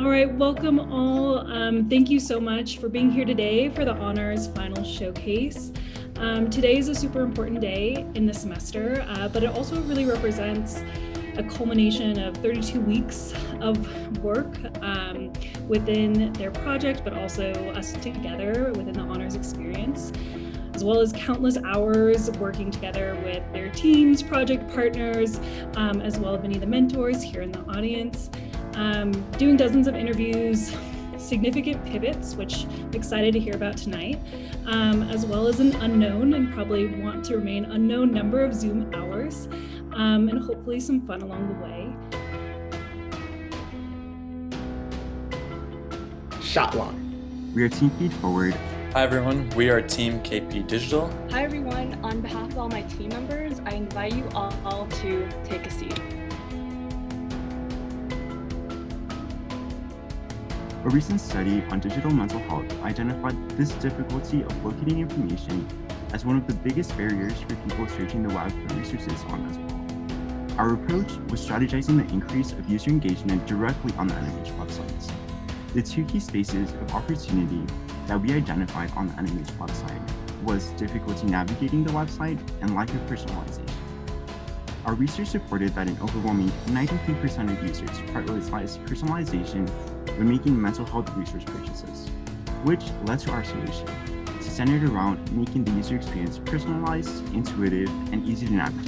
All right, welcome all. Um, thank you so much for being here today for the Honors Final Showcase. Um, today is a super important day in the semester, uh, but it also really represents a culmination of 32 weeks of work um, within their project, but also us together within the honors experience, as well as countless hours working together with their teams, project partners, um, as well as many of the mentors here in the audience, um, doing dozens of interviews, significant pivots, which I'm excited to hear about tonight, um, as well as an unknown and probably want to remain unknown number of Zoom hours, um, and hopefully some fun along the way. Shotline. We are Team Feed Forward. Hi everyone, we are Team KP Digital. Hi everyone, on behalf of all my team members, I invite you all to take a seat. A recent study on digital mental health identified this difficulty of locating information as one of the biggest barriers for people searching the web for resources on as well. Our approach was strategizing the increase of user engagement directly on the NMH websites. The two key spaces of opportunity that we identified on the NMH website was difficulty navigating the website and lack of personalization. Our research supported that an overwhelming 93% of users prioritize personalization when making mental health resource purchases, which led to our solution, centered around making the user experience personalized, intuitive, and easy to navigate.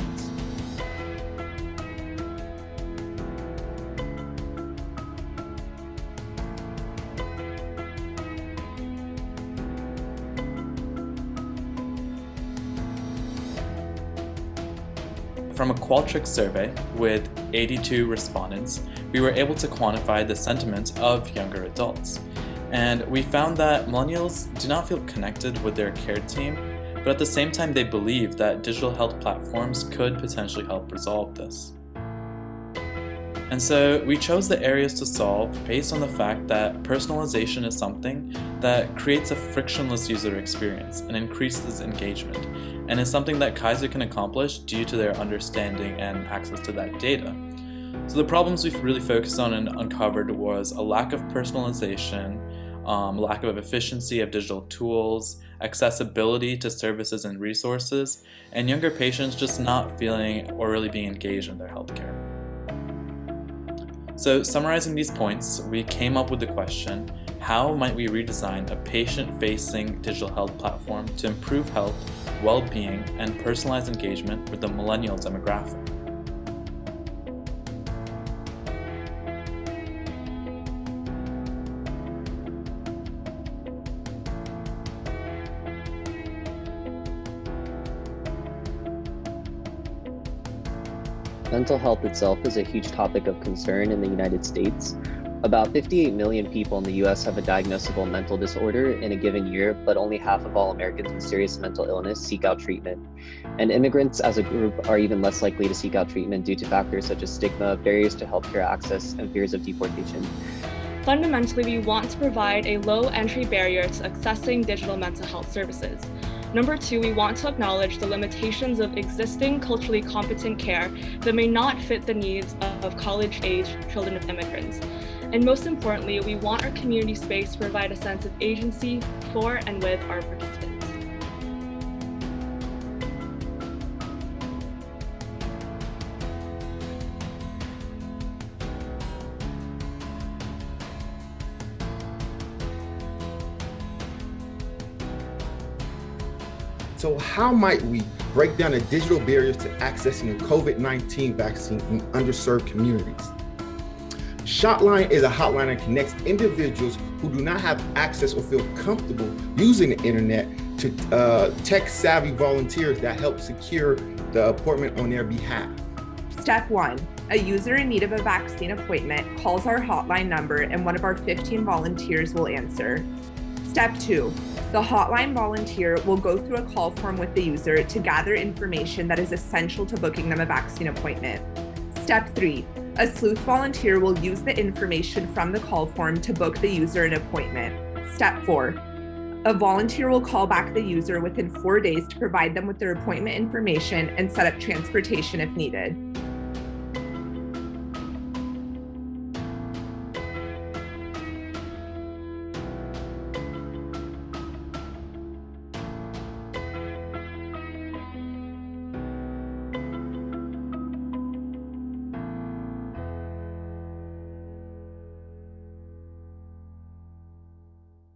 From a Qualtrics survey with 82 respondents, we were able to quantify the sentiments of younger adults. And we found that millennials do not feel connected with their care team, but at the same time they believe that digital health platforms could potentially help resolve this. And so we chose the areas to solve based on the fact that personalization is something that creates a frictionless user experience and increases engagement, and is something that Kaiser can accomplish due to their understanding and access to that data. So the problems we've really focused on and uncovered was a lack of personalization, um, lack of efficiency of digital tools, accessibility to services and resources, and younger patients just not feeling or really being engaged in their healthcare. So summarizing these points, we came up with the question, how might we redesign a patient-facing digital health platform to improve health, well-being, and personalized engagement with the millennial demographic? Mental health itself is a huge topic of concern in the United States. About 58 million people in the US have a diagnosable mental disorder in a given year, but only half of all Americans with serious mental illness seek out treatment. And immigrants as a group are even less likely to seek out treatment due to factors such as stigma, barriers to healthcare access, and fears of deportation. Fundamentally, we want to provide a low entry barrier to accessing digital mental health services. Number two, we want to acknowledge the limitations of existing culturally competent care that may not fit the needs of college-age children of immigrants. And most importantly, we want our community space to provide a sense of agency for and with our participants. So how might we break down the digital barriers to accessing a COVID-19 vaccine in underserved communities? Shotline is a hotline that connects individuals who do not have access or feel comfortable using the internet to uh, tech-savvy volunteers that help secure the appointment on their behalf. Step one, a user in need of a vaccine appointment calls our hotline number and one of our 15 volunteers will answer. Step two, the hotline volunteer will go through a call form with the user to gather information that is essential to booking them a vaccine appointment. Step three, a sleuth volunteer will use the information from the call form to book the user an appointment. Step four, a volunteer will call back the user within four days to provide them with their appointment information and set up transportation if needed.